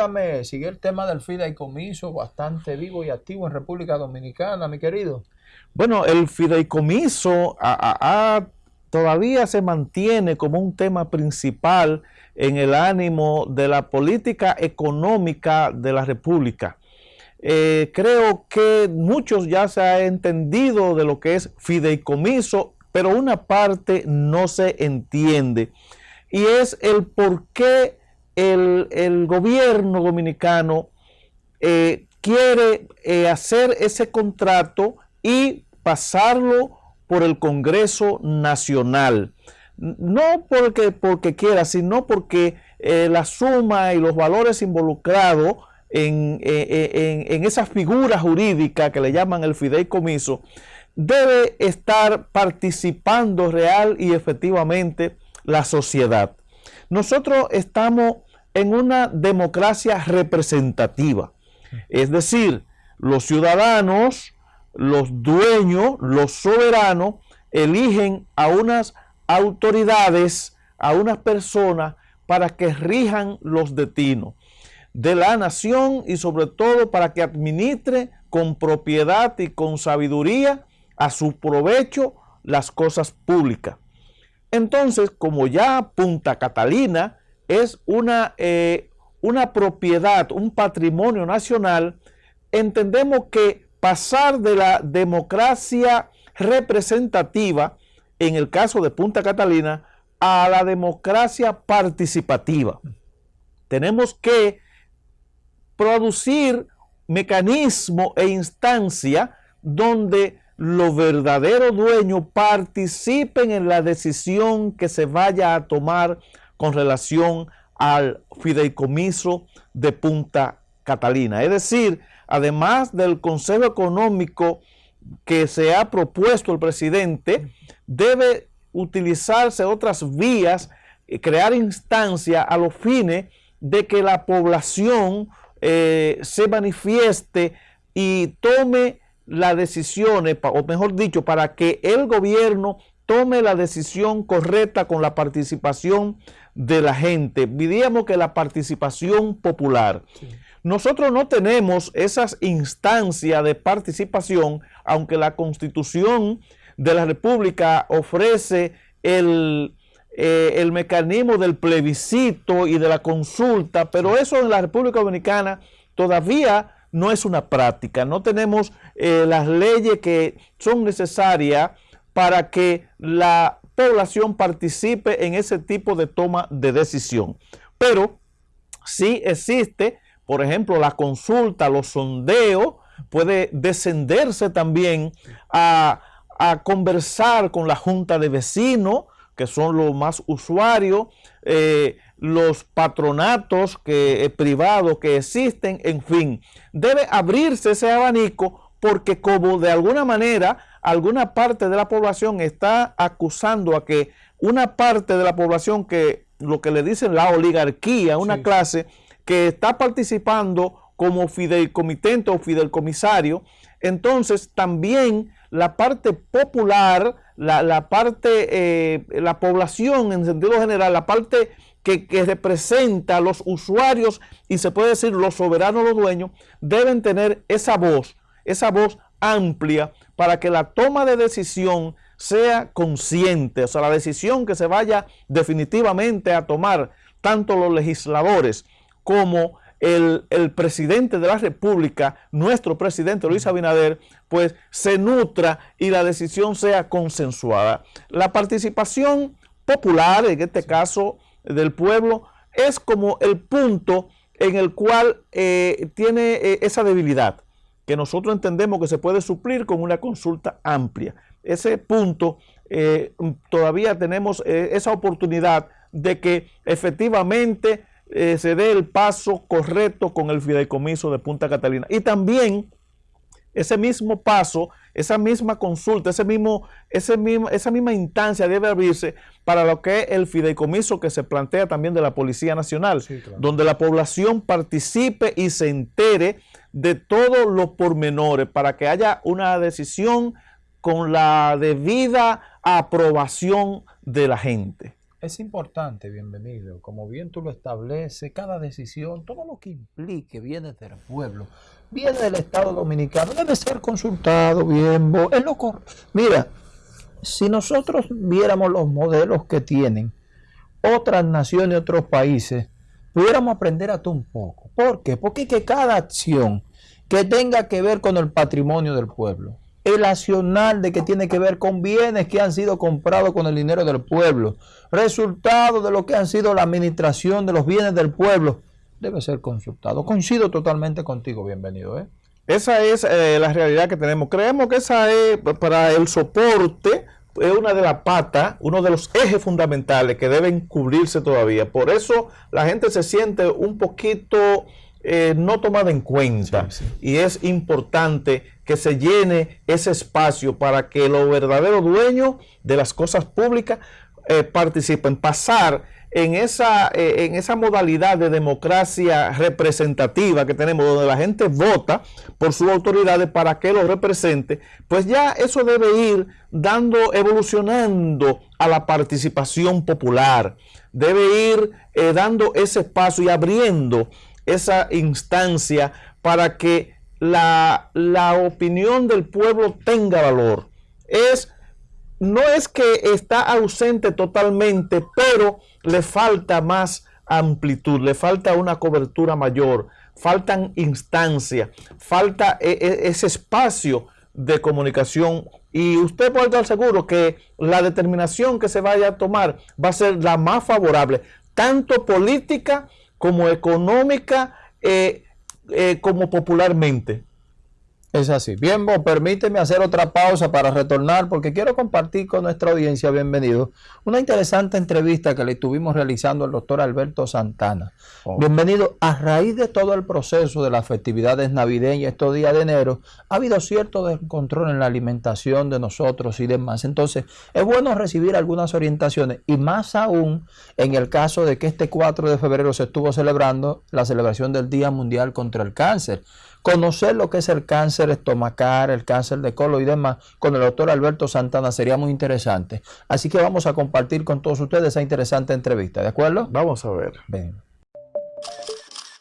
cuéntame, sigue el tema del fideicomiso bastante vivo y activo en República Dominicana, mi querido. Bueno, el fideicomiso todavía se mantiene como un tema principal en el ánimo de la política económica de la República. Eh, creo que muchos ya se ha entendido de lo que es fideicomiso, pero una parte no se entiende. Y es el por qué el, gobierno dominicano eh, quiere eh, hacer ese contrato y pasarlo por el Congreso Nacional. No porque, porque quiera, sino porque la suma y los valores involucrados en, en, esa figura jurídica que le llaman el fideicomiso, debe estar participando real y efectivamente la sociedad. Nosotros estamos en una democracia representativa, es decir, los ciudadanos, los dueños, los soberanos, eligen a unas autoridades, a unas personas para que rijan los destinos de la nación y sobre todo para que administre con propiedad y con sabiduría a su provecho las cosas públicas. Entonces, como ya Punta Catalina es una, eh, una propiedad, un patrimonio nacional, entendemos que pasar de la democracia representativa, en el caso de Punta Catalina, a la democracia participativa. Tenemos que producir mecanismo e instancia donde los verdaderos dueños participen en la decisión que se vaya a tomar con relación al fideicomiso de Punta Catalina. Es decir, además del Consejo Económico que se ha propuesto el presidente, debe utilizarse otras vías, eh, crear instancia a los fines de que la población eh, se manifieste y tome las decisiones, o mejor dicho, para que el gobierno tome la decisión correcta con la participación de la gente. Diríamos que la participación popular. Nosotros no tenemos esas instancias de participación, aunque la Constitución de la República ofrece el, eh, el mecanismo del plebiscito y de la consulta, pero eso en la República Dominicana todavía no es una práctica. No tenemos eh, las leyes que son necesarias para que la población participe en ese tipo de toma de decisión. Pero sí existe, por ejemplo, la consulta, los sondeos, puede descenderse también a, conversar con la junta de vecinos, que son los más usuarios, eh, los patronatos que, eh, privados que existen, en fin. Debe abrirse ese abanico porque como de alguna manera alguna parte de la población está acusando a que una parte de la población que lo que le dicen la oligarquía, una clase que está participando como fideicomitente o fideicomisario, entonces también la parte popular la, parte, eh, la población en sentido general, la parte que, representa a los usuarios y se puede decir los soberanos, los dueños, deben tener esa voz, esa voz amplia para que la toma de decisión sea consciente, o sea, la decisión que se vaya definitivamente a tomar tanto los legisladores como el, presidente de la República, nuestro presidente Luis Abinader, pues se nutra y la decisión sea consensuada. La participación popular, en este caso del pueblo, es como el punto en el cual eh, tiene eh, esa debilidad, que nosotros entendemos que se puede suplir con una consulta amplia. Ese punto, eh, todavía tenemos esa oportunidad de que efectivamente eh, se dé el paso correcto con el fideicomiso de Punta Catalina. Y también ese mismo paso, esa misma consulta, ese mismo, ese mismo, esa misma instancia debe abrirse para lo que es el fideicomiso que se plantea también de la Policía Nacional, donde la población participe y se entere de todos los pormenores para que haya una decisión con la debida aprobación de la gente. Es importante, bienvenido. Como bien tú lo estableces, cada decisión, todo lo que implique viene del pueblo, viene del Estado Dominicano, debe ser consultado bien. Es lo Mira, si nosotros viéramos los modelos que tienen otras naciones, otros países, pudiéramos aprender a todo un poco. ¿Por qué? Porque que cada acción que tenga que ver con el patrimonio del pueblo, el accional de que tiene que ver con bienes que han sido comprados con el dinero del pueblo, resultado de lo que han sido la administración de los bienes del pueblo, debe ser consultado. Coincido totalmente contigo, bienvenido. ¿eh? Esa es eh, la realidad que tenemos. Creemos que esa es para el soporte, es una de las patas, uno de los ejes fundamentales que deben cubrirse todavía. Por eso la gente se siente un poquito eh, no tomada en cuenta. Y es importante que se llene ese espacio para que los verdaderos dueños de las cosas públicas eh, participen. Pasar en esa, eh, en esa modalidad de democracia representativa que tenemos, donde la gente vota por sus autoridades para que lo represente, pues ya eso debe ir dando, evolucionando a la participación popular. Debe ir dando ese espacio y abriendo esa instancia para que la, opinión del pueblo tenga valor. Es, no es que está ausente totalmente, pero le falta más amplitud, le falta una cobertura mayor, faltan instancias, falta e, e, ese espacio de comunicación y usted puede estar seguro que la determinación que se vaya a tomar va a ser la más favorable, tanto política como económica, eh, eh, como popularmente. Es así. Bien, vos, permíteme hacer otra pausa para retornar porque quiero compartir con nuestra audiencia, bienvenido, una interesante entrevista que le estuvimos realizando al doctor Alberto Santana. Oh. Bienvenido. A raíz de todo el proceso de las festividades navideñas estos días de enero, ha habido cierto descontrol en la alimentación de nosotros y demás. Entonces, es bueno recibir algunas orientaciones y más aún en el caso de que este 4 de febrero se estuvo celebrando la celebración del Día Mundial contra el Cáncer. Conocer lo que es el cáncer estomacal, el cáncer de colon y demás con el doctor Alberto Santana sería muy interesante. Así que vamos a compartir con todos ustedes esa interesante entrevista, ¿de acuerdo? Vamos a ver. Ven.